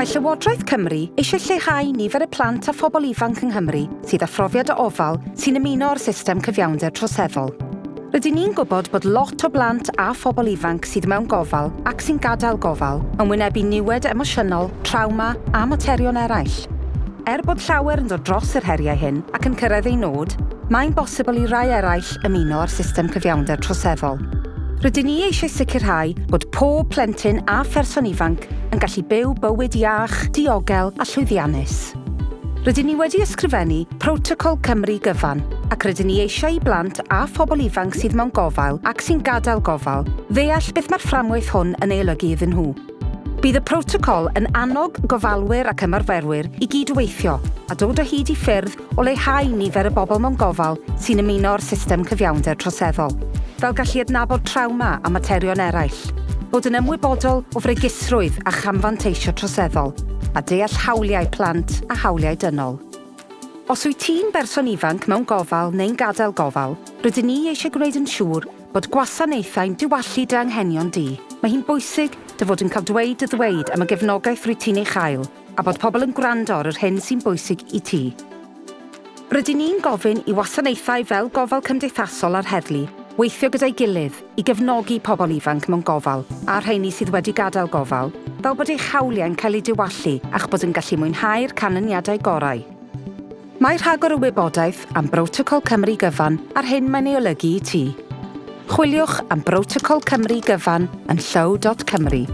Mae Llywodraeth Cymru eisiau lleihau nifer y plant a phobl ifanc yng Nghymru sydd â phrofiad o ofal sy'n ymuno o'r system cyfiawnder troseddol. Rydyn ni'n gwybod bod lot o blant a phobl ifanc sydd mewn gofal ac sy'n gadael gofal yn wynebu niwed emosiynol, trawma a materion eraill. Er bod llawer yn dod dros yr heriau hyn ac yn cyrraedd ei nod, mae'n bosibl i rai eraill ymuno â'r system cyfiawnder troseddol. Rydyn ni eisiau sicrhau bod pob plentyn a pherson ifanc yn gallu byw bywyd iach, diogel a llwyddiannus. Rydyn ni wedi ysgrifennu Protocol Cymru Gyfan ac rydyn ni eisiau i blant a phobl ifanc sydd mewn gofal ac sy'n gadael gofal ddeall beth mae'r fframwaith hwn yn ei olygu iddyn nhw. Bydd y protocol yn annog gofalwyr ac ymarferwyr i gydweithio a dod o hyd i ffyrdd o leihau nifer y bobl mewn gofal sy'n ymuno o'r system cyfiawnder troseddol, fel gallu adnabod trawma a materion eraill, bod yn ymwybodol o fregisrwydd a chamfanteisio troseddol a deall hawliau plant a hawliau dynol. Os wyt ti'n berson ifanc mewn gofal neu'n gadael gofal, rydyn ni eisiau gwneud yn siŵr bod gwasanaethau'n diwallu dy anghenion di. Mae hi'n bwysig dy fod yn cael dweud y ddweud am y gefnogaeth rwy ti'n ei chael a bod pobl yn gwrando ar yr hyn sy'n bwysig i ti. Rydyn ni'n gofyn i wasanaethau fel gofal cymdeithasol a'r heddlu weithio gyda'i gilydd i gefnogi pobl ifanc mewn gofal a rheini sydd wedi gadael gofal, fel bod eich hawliau'n cael eu diwallu a'ch bod yn gallu mwynhau'r canlyniadau gorau. Mae rhagor y wybodaeth am Brotocol Cymru Gyfan ar hyn mae'n ei olygu i ti. Chwiliwch am Brotocol Cymru Gyfan yn llyw.cymru.